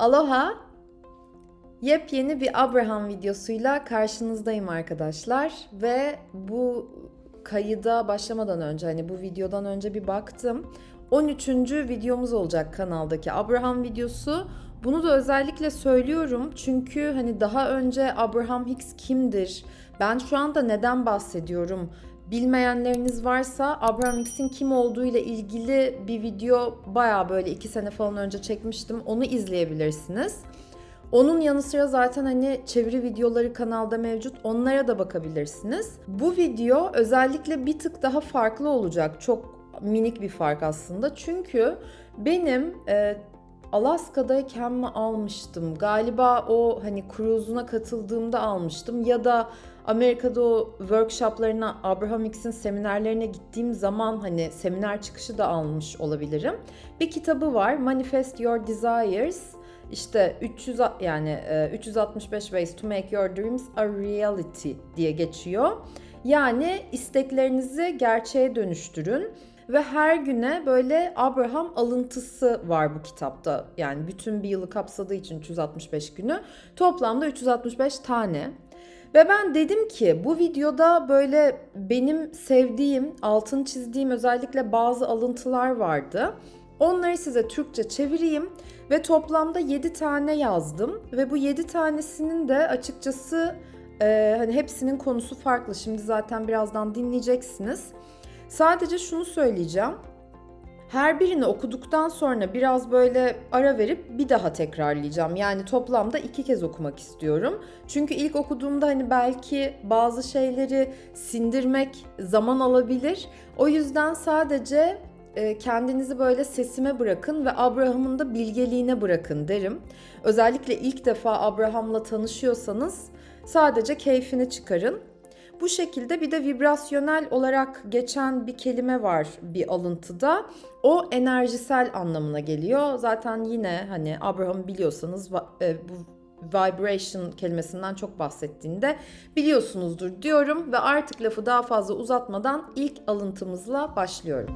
Aloha! Yepyeni bir Abraham videosuyla karşınızdayım arkadaşlar ve bu kayıda başlamadan önce hani bu videodan önce bir baktım. 13. videomuz olacak kanaldaki Abraham videosu. Bunu da özellikle söylüyorum çünkü hani daha önce Abraham Hicks kimdir? Ben şu anda neden bahsediyorum? Bilmeyenleriniz varsa Abraham Hicks'in kim olduğu ile ilgili bir video baya böyle 2 sene falan önce çekmiştim. Onu izleyebilirsiniz. Onun yanı sıra zaten hani çeviri videoları kanalda mevcut. Onlara da bakabilirsiniz. Bu video özellikle bir tık daha farklı olacak. Çok minik bir fark aslında. Çünkü benim e, Alaska'dayken mi almıştım? Galiba o hani cruise'una katıldığımda almıştım ya da Amerika'da o workshoplarına, Abraham Hicks'in seminerlerine gittiğim zaman hani seminer çıkışı da almış olabilirim. Bir kitabı var, Manifest Your Desires. İşte 300 yani 365 Ways to Make Your Dreams a Reality diye geçiyor. Yani isteklerinizi gerçeğe dönüştürün ve her güne böyle Abraham alıntısı var bu kitapta. Yani bütün bir yılı kapsadığı için 365 günü. Toplamda 365 tane. Ve ben dedim ki bu videoda böyle benim sevdiğim, altın çizdiğim özellikle bazı alıntılar vardı. Onları size Türkçe çevireyim ve toplamda 7 tane yazdım ve bu 7 tanesinin de açıkçası e, hani hepsinin konusu farklı. Şimdi zaten birazdan dinleyeceksiniz. Sadece şunu söyleyeceğim. Her birini okuduktan sonra biraz böyle ara verip bir daha tekrarlayacağım. Yani toplamda iki kez okumak istiyorum. Çünkü ilk okuduğumda hani belki bazı şeyleri sindirmek zaman alabilir. O yüzden sadece e, kendinizi böyle sesime bırakın ve Abraham'ın da bilgeliğine bırakın derim. Özellikle ilk defa Abraham'la tanışıyorsanız sadece keyfini çıkarın. Bu şekilde bir de vibrasyonel olarak geçen bir kelime var bir alıntıda. O enerjisel anlamına geliyor. Zaten yine hani Abraham biliyorsanız e, bu vibration kelimesinden çok bahsettiğinde biliyorsunuzdur diyorum ve artık lafı daha fazla uzatmadan ilk alıntımızla başlıyorum.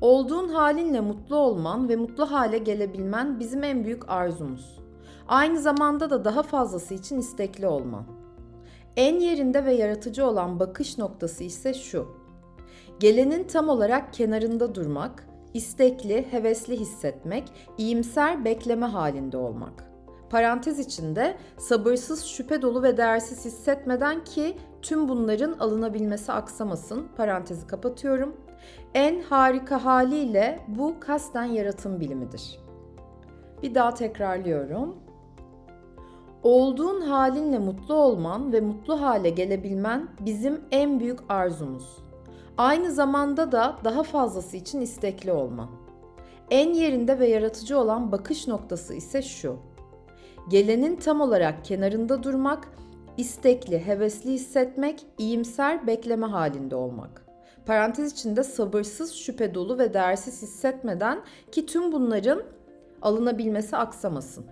Olduğun halinle mutlu olman ve mutlu hale gelebilmen bizim en büyük arzumuz. Aynı zamanda da daha fazlası için istekli olman. En yerinde ve yaratıcı olan bakış noktası ise şu. Gelenin tam olarak kenarında durmak, istekli, hevesli hissetmek, iyimser bekleme halinde olmak. Parantez içinde sabırsız, şüphe dolu ve değersiz hissetmeden ki tüm bunların alınabilmesi aksamasın. Parantezi kapatıyorum. En harika haliyle bu kasten yaratım bilimidir. Bir daha tekrarlıyorum. Olduğun halinle mutlu olman ve mutlu hale gelebilmen bizim en büyük arzumuz. Aynı zamanda da daha fazlası için istekli olman. En yerinde ve yaratıcı olan bakış noktası ise şu. Gelenin tam olarak kenarında durmak, istekli, hevesli hissetmek, iyimser bekleme halinde olmak. Parantez içinde sabırsız, şüphe dolu ve değersiz hissetmeden ki tüm bunların alınabilmesi aksamasın.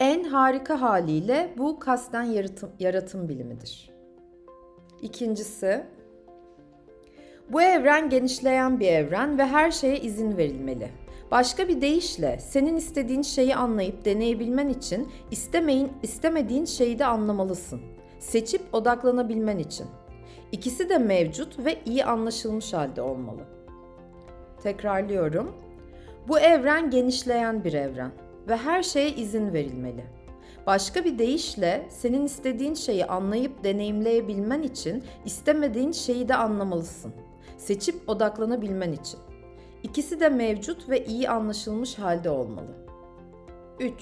En harika haliyle bu kasten yaratım, yaratım bilimidir. İkincisi, bu evren genişleyen bir evren ve her şeye izin verilmeli. Başka bir deyişle senin istediğin şeyi anlayıp deneyebilmen için istemeyin, istemediğin şeyi de anlamalısın. Seçip odaklanabilmen için. İkisi de mevcut ve iyi anlaşılmış halde olmalı. Tekrarlıyorum. Bu evren genişleyen bir evren ve her şeye izin verilmeli. Başka bir deyişle senin istediğin şeyi anlayıp deneyimleyebilmen için istemediğin şeyi de anlamalısın. Seçip odaklanabilmen için. İkisi de mevcut ve iyi anlaşılmış halde olmalı. 3.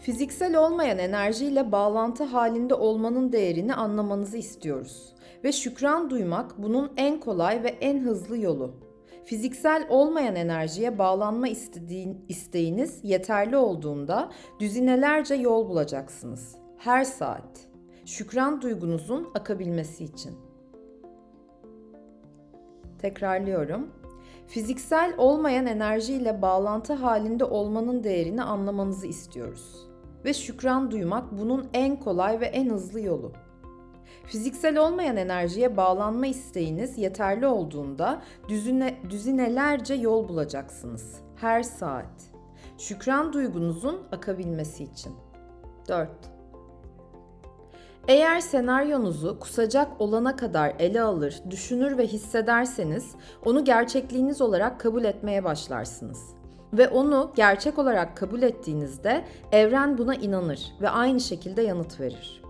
Fiziksel olmayan enerjiyle bağlantı halinde olmanın değerini anlamanızı istiyoruz ve şükran duymak bunun en kolay ve en hızlı yolu. Fiziksel olmayan enerjiye bağlanma istediğin, isteğiniz yeterli olduğunda düzinelerce yol bulacaksınız. Her saat. Şükran duygunuzun akabilmesi için. Tekrarlıyorum. Fiziksel olmayan enerjiyle bağlantı halinde olmanın değerini anlamanızı istiyoruz. Ve şükran duymak bunun en kolay ve en hızlı yolu. Fiziksel olmayan enerjiye bağlanma isteğiniz yeterli olduğunda düzine, düzinelerce yol bulacaksınız. her saat. Şükran duygunuzun akabilmesi için. 4. Eğer senaryonuzu kusacak olana kadar ele alır, düşünür ve hissederseniz onu gerçekliğiniz olarak kabul etmeye başlarsınız. Ve onu gerçek olarak kabul ettiğinizde evren buna inanır ve aynı şekilde yanıt verir.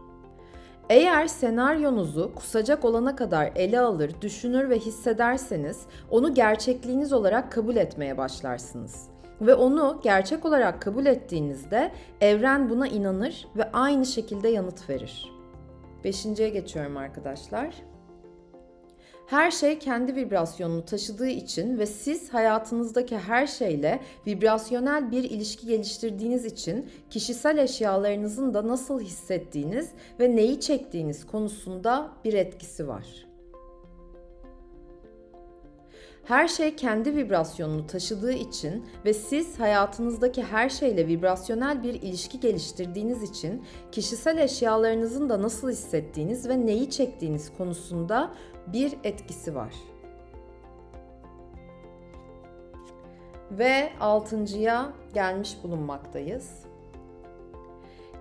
Eğer senaryonuzu kusacak olana kadar ele alır, düşünür ve hissederseniz onu gerçekliğiniz olarak kabul etmeye başlarsınız. Ve onu gerçek olarak kabul ettiğinizde evren buna inanır ve aynı şekilde yanıt verir. Beşinciye geçiyorum arkadaşlar. Her şey kendi vibrasyonunu taşıdığı için ve siz hayatınızdaki her şeyle vibrasyonel bir ilişki geliştirdiğiniz için kişisel eşyalarınızın da nasıl hissettiğiniz ve neyi çektiğiniz konusunda bir etkisi var. Her şey kendi vibrasyonunu taşıdığı için ve siz hayatınızdaki her şeyle vibrasyonel bir ilişki geliştirdiğiniz için kişisel eşyalarınızın da nasıl hissettiğiniz ve neyi çektiğiniz konusunda bir etkisi var. Ve altıncıya gelmiş bulunmaktayız.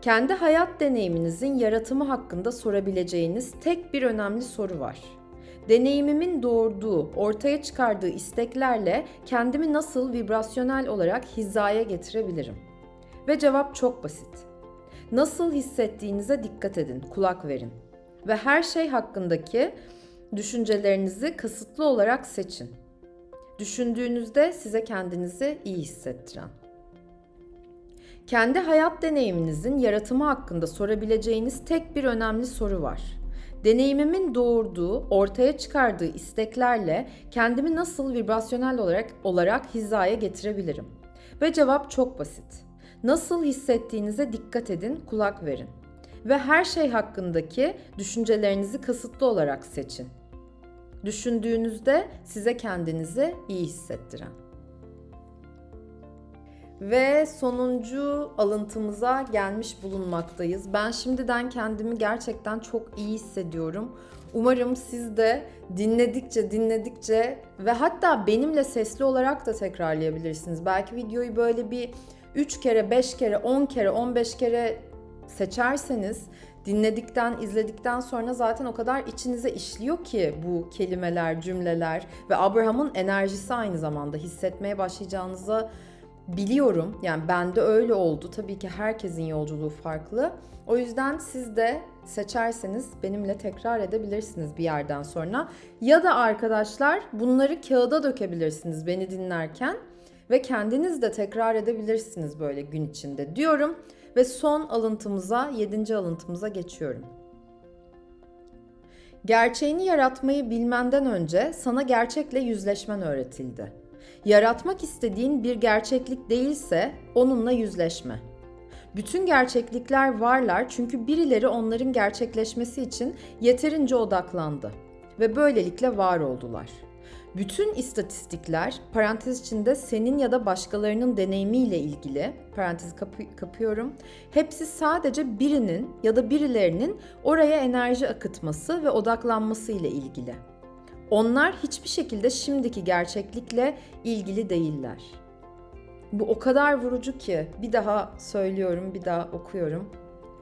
Kendi hayat deneyiminizin yaratımı hakkında sorabileceğiniz tek bir önemli soru var. Deneyimimin doğurduğu, ortaya çıkardığı isteklerle kendimi nasıl vibrasyonel olarak hizaya getirebilirim? Ve cevap çok basit. Nasıl hissettiğinize dikkat edin, kulak verin. Ve her şey hakkındaki düşüncelerinizi kasıtlı olarak seçin. Düşündüğünüzde size kendinizi iyi hissettiren. Kendi hayat deneyiminizin yaratımı hakkında sorabileceğiniz tek bir önemli soru var. Deneyimimin doğurduğu, ortaya çıkardığı isteklerle kendimi nasıl vibrasyonel olarak olarak hizaya getirebilirim? Ve cevap çok basit. Nasıl hissettiğinize dikkat edin, kulak verin. Ve her şey hakkındaki düşüncelerinizi kasıtlı olarak seçin. Düşündüğünüzde size kendinizi iyi hissettiren. Ve sonuncu alıntımıza gelmiş bulunmaktayız. Ben şimdiden kendimi gerçekten çok iyi hissediyorum. Umarım siz de dinledikçe dinledikçe ve hatta benimle sesli olarak da tekrarlayabilirsiniz. Belki videoyu böyle bir 3 kere, 5 kere, 10 kere, 15 kere seçerseniz dinledikten, izledikten sonra zaten o kadar içinize işliyor ki bu kelimeler, cümleler ve Abraham'ın enerjisi aynı zamanda hissetmeye başlayacağınızı biliyorum. Yani bende öyle oldu. Tabii ki herkesin yolculuğu farklı. O yüzden siz de seçerseniz benimle tekrar edebilirsiniz bir yerden sonra. Ya da arkadaşlar bunları kağıda dökebilirsiniz beni dinlerken ve kendiniz de tekrar edebilirsiniz böyle gün içinde diyorum. Ve son alıntımıza, yedinci alıntımıza geçiyorum. Gerçeğini yaratmayı bilmenden önce sana gerçekle yüzleşmen öğretildi. Yaratmak istediğin bir gerçeklik değilse onunla yüzleşme. Bütün gerçeklikler varlar çünkü birileri onların gerçekleşmesi için yeterince odaklandı ve böylelikle var oldular.'' Bütün istatistikler parantez içinde senin ya da başkalarının deneyimiyle ilgili parantez kapı, kapıyorum. Hepsi sadece birinin ya da birilerinin oraya enerji akıtması ve odaklanması ile ilgili. Onlar hiçbir şekilde şimdiki gerçeklikle ilgili değiller. Bu o kadar vurucu ki bir daha söylüyorum, bir daha okuyorum.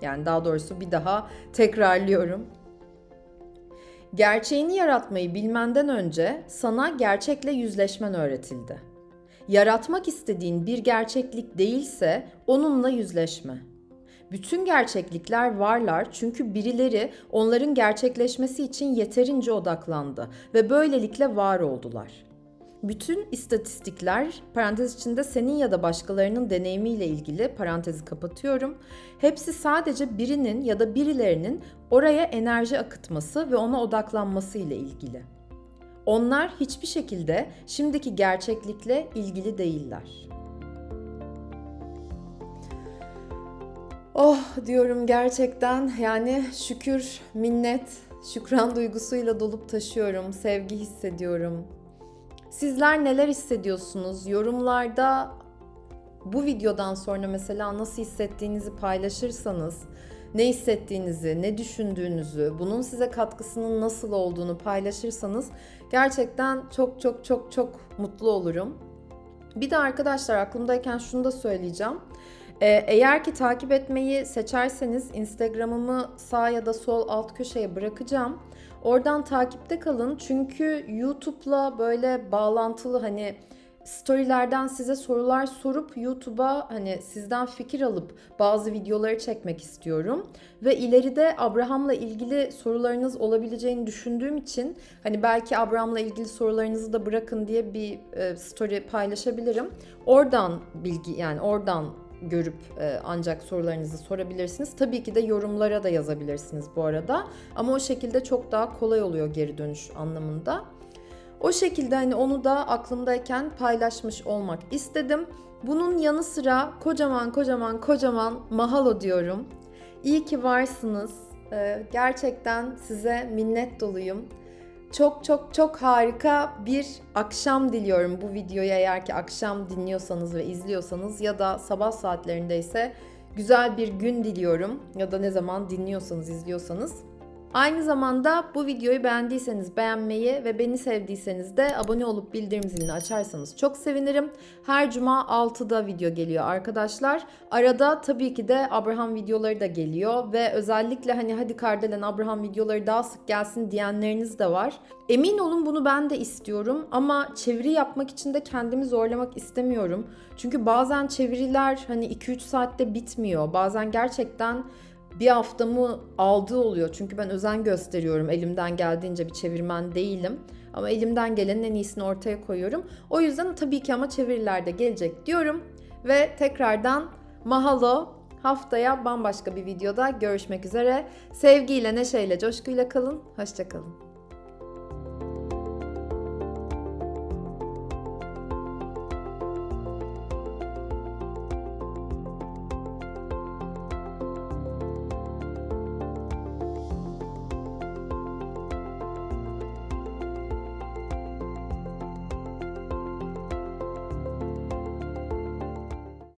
Yani daha doğrusu bir daha tekrarlıyorum. Gerçeğini yaratmayı bilmenden önce sana gerçekle yüzleşmen öğretildi. Yaratmak istediğin bir gerçeklik değilse onunla yüzleşme. Bütün gerçeklikler varlar çünkü birileri onların gerçekleşmesi için yeterince odaklandı ve böylelikle var oldular.'' bütün istatistikler parantez içinde senin ya da başkalarının deneyimiyle ilgili parantezi kapatıyorum. Hepsi sadece birinin ya da birilerinin oraya enerji akıtması ve ona odaklanması ile ilgili. Onlar hiçbir şekilde şimdiki gerçeklikle ilgili değiller. Oh diyorum gerçekten yani şükür, minnet, şükran duygusuyla dolup taşıyorum, sevgi hissediyorum, Sizler neler hissediyorsunuz? Yorumlarda bu videodan sonra mesela nasıl hissettiğinizi paylaşırsanız, ne hissettiğinizi, ne düşündüğünüzü, bunun size katkısının nasıl olduğunu paylaşırsanız gerçekten çok çok çok çok mutlu olurum. Bir de arkadaşlar aklımdayken şunu da söyleyeceğim. Ee, eğer ki takip etmeyi seçerseniz Instagram'ımı sağ ya da sol alt köşeye bırakacağım. Oradan takipte kalın çünkü YouTube'la böyle bağlantılı hani storylerden size sorular sorup YouTube'a hani sizden fikir alıp bazı videoları çekmek istiyorum. Ve ileride Abraham'la ilgili sorularınız olabileceğini düşündüğüm için hani belki Abraham'la ilgili sorularınızı da bırakın diye bir e, story paylaşabilirim. Oradan bilgi yani oradan görüp e, ancak sorularınızı sorabilirsiniz. Tabii ki de yorumlara da yazabilirsiniz bu arada. Ama o şekilde çok daha kolay oluyor geri dönüş anlamında. O şekilde hani onu da aklımdayken paylaşmış olmak istedim. Bunun yanı sıra kocaman kocaman kocaman mahalo diyorum. İyi ki varsınız. Ee, gerçekten size minnet doluyum. Çok çok çok harika bir akşam diliyorum bu videoyu eğer ki akşam dinliyorsanız ve izliyorsanız ya da sabah saatlerindeyse güzel bir gün diliyorum ya da ne zaman dinliyorsanız izliyorsanız. Aynı zamanda bu videoyu beğendiyseniz beğenmeyi ve beni sevdiyseniz de abone olup bildirim zilini açarsanız çok sevinirim. Her cuma 6'da video geliyor arkadaşlar. Arada tabii ki de Abraham videoları da geliyor ve özellikle hani hadi Kardelen Abraham videoları daha sık gelsin diyenleriniz de var. Emin olun bunu ben de istiyorum ama çeviri yapmak için de kendimi zorlamak istemiyorum. Çünkü bazen çeviriler hani 2-3 saatte bitmiyor. Bazen gerçekten bir haftamı aldığı oluyor. Çünkü ben özen gösteriyorum. Elimden geldiğince bir çevirmen değilim. Ama elimden gelenin en iyisini ortaya koyuyorum. O yüzden tabii ki ama çevirilerde gelecek diyorum. Ve tekrardan mahalo haftaya bambaşka bir videoda görüşmek üzere. Sevgiyle, neşeyle, coşkuyla kalın. Hoşçakalın.